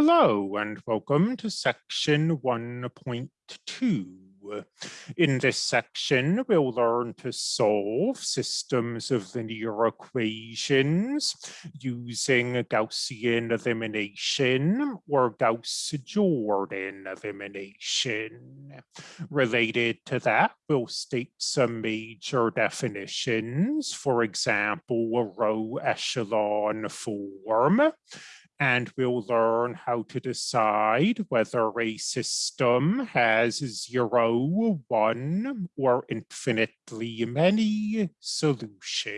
Hello and welcome to section 1.2. In this section, we'll learn to solve systems of linear equations using Gaussian elimination or Gauss-Jordan elimination. Related to that, we'll state some major definitions, for example, a row echelon form, and we'll learn how to decide whether a system has zero, one, or infinitely many solutions.